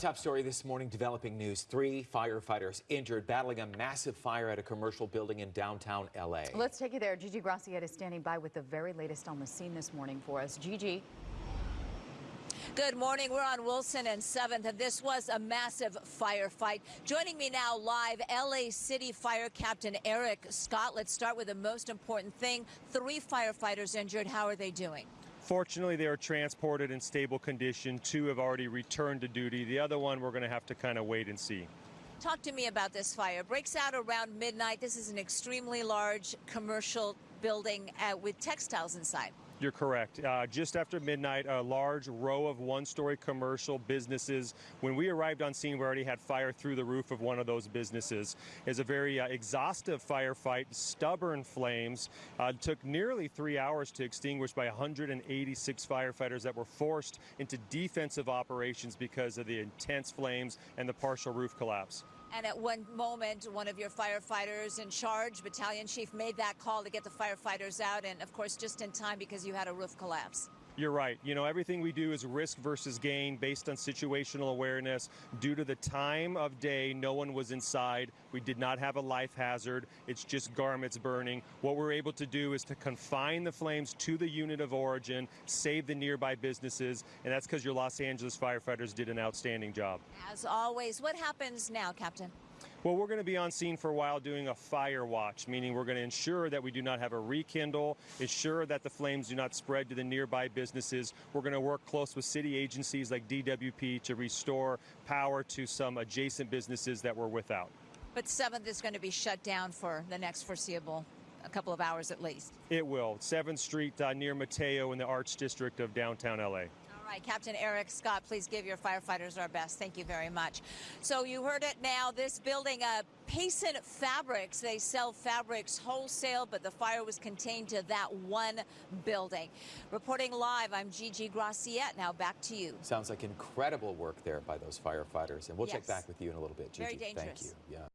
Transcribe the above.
Top story this morning, developing news. Three firefighters injured battling a massive fire at a commercial building in downtown L.A. Let's take you there. Gigi Graciette is standing by with the very latest on the scene this morning for us. Gigi. Good morning. We're on Wilson and 7th, and this was a massive firefight. Joining me now live, LA City Fire Captain Erik Scott. Let's start with the most important thing. Three firefighters injured. How are they doing? Fortunately, they are transported in stable condition. Two have already returned to duty. The other one, we're going to have to kind of wait and see. Talk to me about this fire. Breaks out around midnight. This is an extremely large commercial building uh, with textiles inside. You're correct. Uh, just after midnight, a large row of one-story commercial businesses. When we arrived on scene, we already had fire through the roof of one of those businesses. It's a very uh, exhaustive firefight, stubborn flames. Uh, took nearly three hours to extinguish by 186 firefighters that were forced into defensive operations because of the intense flames and the partial roof collapse. And at one moment, one of your firefighters in charge, battalion chief, made that call to get the firefighters out, and of course, just in time because you had a roof collapse. You're right. You know, everything we do is risk versus gain based on situational awareness. Due to the time of day, no one was inside. We did not have a life hazard. It's just garments burning. What we're able to do is to confine the flames to the unit of origin, save the nearby businesses, and that's because your Los Angeles firefighters did an outstanding job. As always, what happens now, Captain? Well, we're going to be on scene for a while doing a fire watch, meaning we're going to ensure that we do not have a rekindle, ensure that the flames do not spread to the nearby businesses. We're going to work close with city agencies like DWP to restore power to some adjacent businesses that were without. But 7th is going to be shut down for the next foreseeable a couple of hours at least. It will. 7th Street uh, near Mateo in the Arts District of downtown LA right, Captain Erik Scott, please give your firefighters our best. Thank you very much. So you heard it now. This building, uh, Payson Fabrics, they sell fabrics wholesale, but the fire was contained to that one building. Reporting live, I'm Gigi Graciette. Now back to you. Sounds like incredible work there by those firefighters, and we'll yes. check back with you in a little bit, Gigi. Very dangerous. Thank you. Yeah.